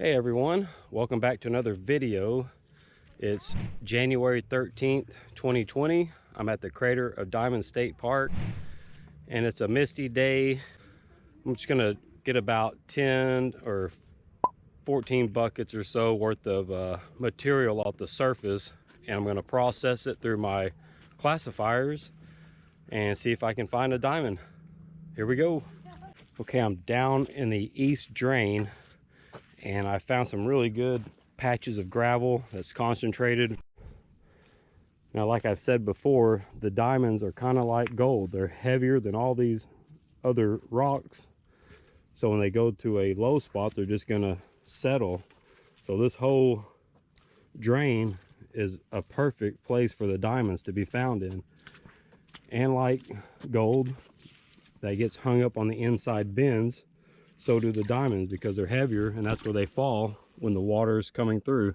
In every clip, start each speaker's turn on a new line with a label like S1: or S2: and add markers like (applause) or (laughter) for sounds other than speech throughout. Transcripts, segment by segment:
S1: Hey everyone, welcome back to another video. It's January 13th, 2020. I'm at the crater of Diamonds State Park and it's a misty day. I'm just gonna get about 10 or 14 buckets or so worth of uh, material off the surface and I'm gonna process it through my classifiers and see if I can find a diamond. Here we go. Okay, I'm down in the east drain and I found some really good patches of gravel that's concentrated. Now, like I've said before, the diamonds are kind of like gold. They're heavier than all these other rocks. So when they go to a low spot, they're just gonna settle. So this whole drain is a perfect place for the diamonds to be found in. And like gold, that gets hung up on the inside bends, so do the diamonds because they're heavier and that's where they fall when the water is coming through.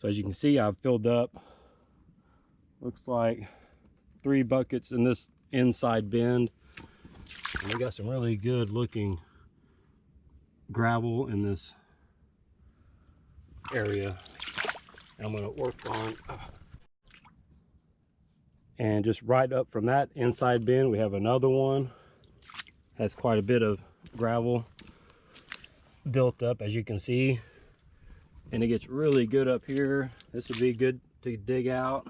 S1: So as you can see, I've filled up, looks like three buckets in this inside bend. And we got some really good looking gravel in this area. I'm gonna work on, and just right up from that inside bend, we have another one. Has quite a bit of gravel built up as you can see. And it gets really good up here. This would be good to dig out.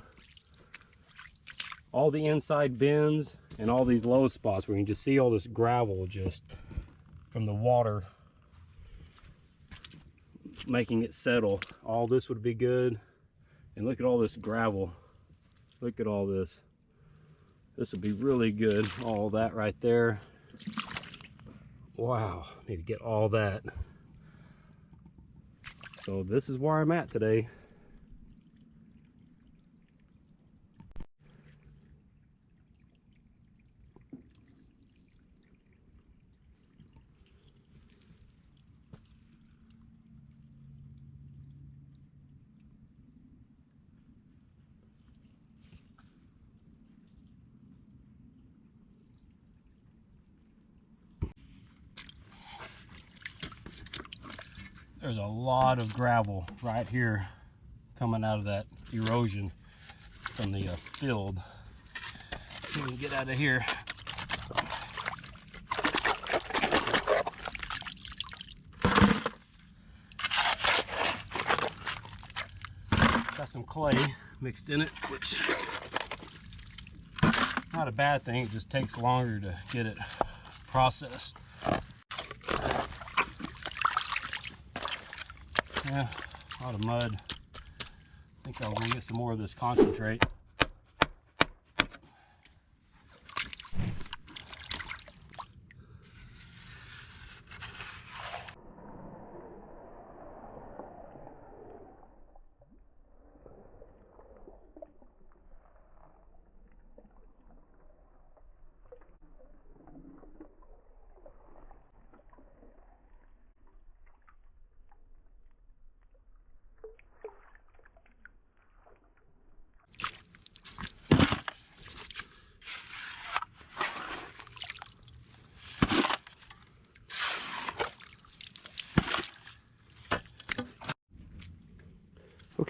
S1: All the inside bends and all these low spots where you can just see all this gravel just from the water making it settle. All this would be good. And look at all this gravel. Look at all this. This would be really good. All that right there wow need to get all that. So this is where i'm at today there's a lot of gravel right here coming out of that erosion from the uh, field. If we can get out of here. Got some clay mixed in it, which not a bad thing. It just takes longer to get it processed. Yeah, a lot of mud. I think I'll go get some more of this concentrate.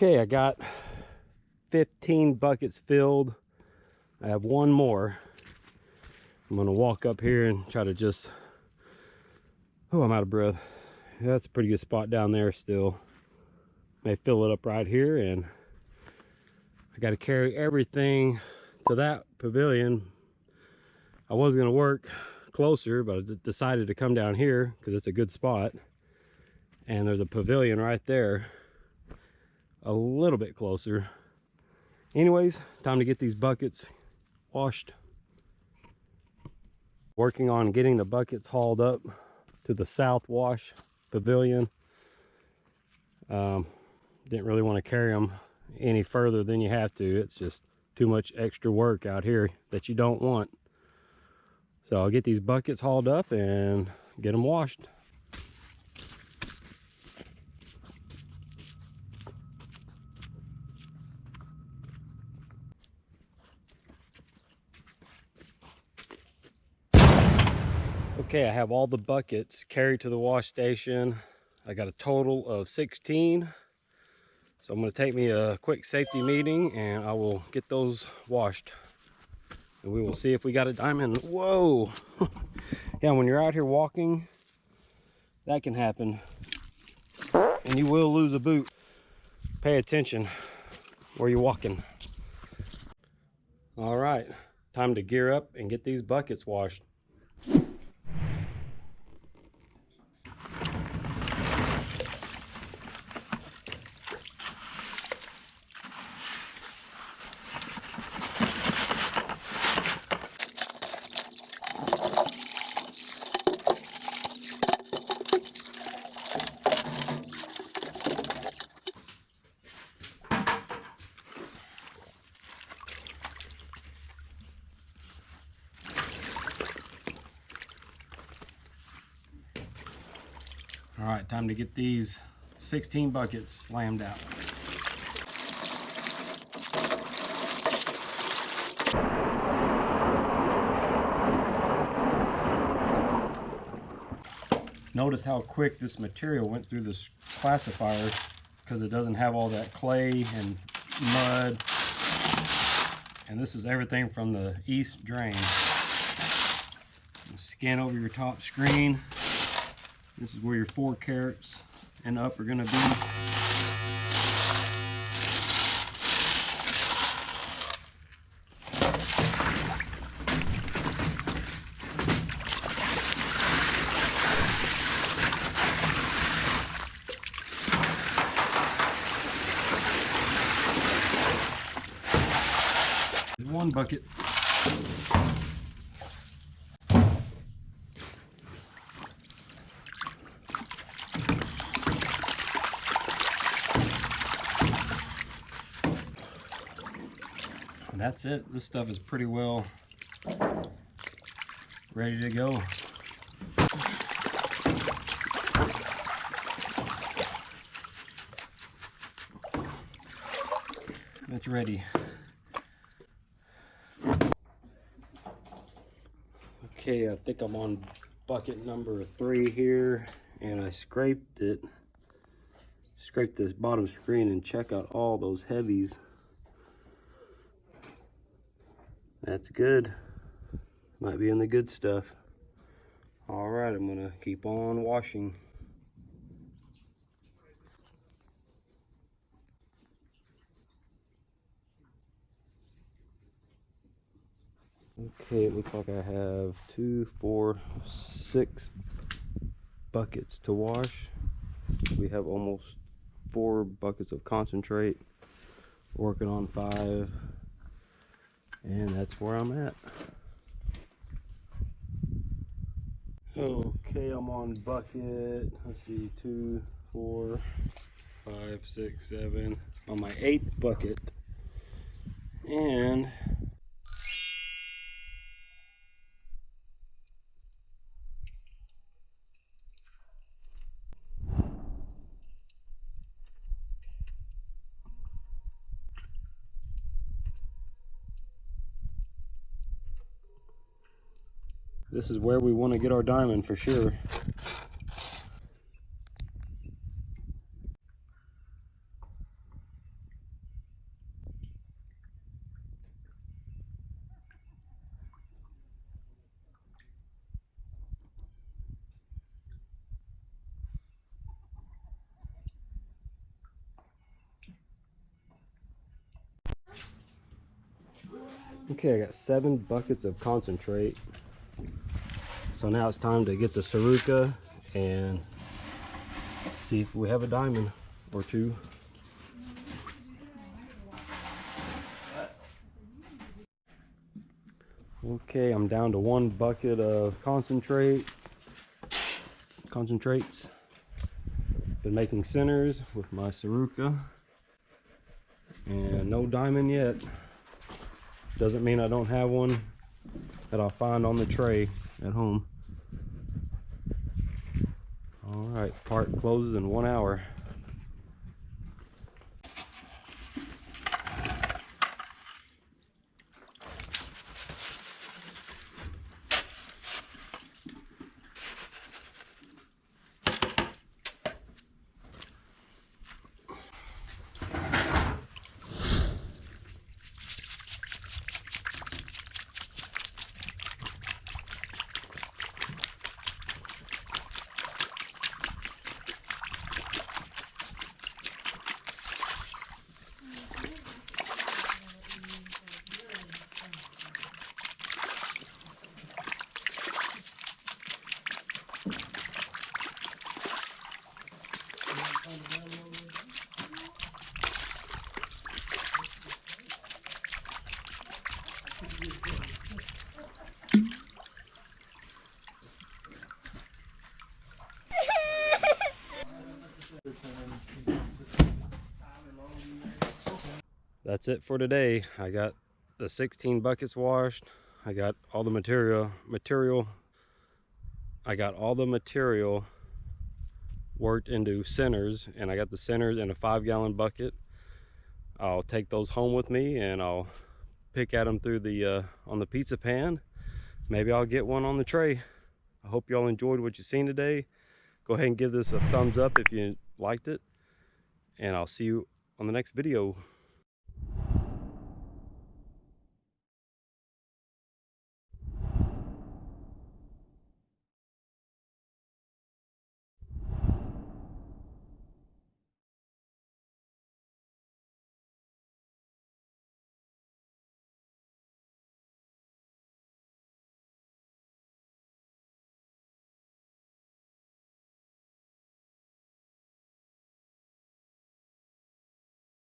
S1: Okay, I got 15 buckets filled. I have one more. I'm gonna walk up here and try to just, oh, I'm out of breath. That's a pretty good spot down there still. May fill it up right here and I gotta carry everything to that pavilion. I was gonna work closer, but I decided to come down here because it's a good spot. And there's a pavilion right there a little bit closer. Anyways, time to get these buckets washed. Working on getting the buckets hauled up to the South Wash Pavilion. Um, didn't really want to carry them any further than you have to. It's just too much extra work out here that you don't want. So I'll get these buckets hauled up and get them washed. Okay, I have all the buckets carried to the wash station. I got a total of 16. So I'm gonna take me a quick safety meeting and I will get those washed. And we will see if we got a diamond. Whoa! (laughs) yeah, when you're out here walking, that can happen. And you will lose a boot. Pay attention where you're walking. All right, time to gear up and get these buckets washed. All right, time to get these 16 buckets slammed out. Notice how quick this material went through this classifier because it doesn't have all that clay and mud. And this is everything from the east drain. Scan over your top screen. This is where your four carats and up are gonna be. One bucket. And that's it. This stuff is pretty well ready to go. That's ready. Okay, I think I'm on bucket number three here, and I scraped it. Scrape this bottom screen and check out all those heavies. That's good. Might be in the good stuff. All right, I'm gonna keep on washing. Okay, it looks like I have two, four, six buckets to wash. We have almost four buckets of concentrate. Working on five. And that's where I'm at. Okay, I'm on bucket. Let's see, two, four, five, six, seven. On my eighth bucket. And this is where we want to get our diamond for sure. Okay, I got seven buckets of concentrate. So now it's time to get the Saruca and see if we have a diamond or two. Okay, I'm down to one bucket of concentrate. Concentrates. Been making centers with my Saruca. And no diamond yet. Doesn't mean I don't have one that I'll find on the tray at home. All right, park closes in one hour. That's it for today. I got the 16 buckets washed. I got all the material material I got all the material worked into centers and I got the centers in a five gallon bucket. I'll take those home with me and I'll pick at them through the uh, on the pizza pan. Maybe I'll get one on the tray. I hope y'all enjoyed what you've seen today. Go ahead and give this a thumbs up if you liked it. And I'll see you on the next video.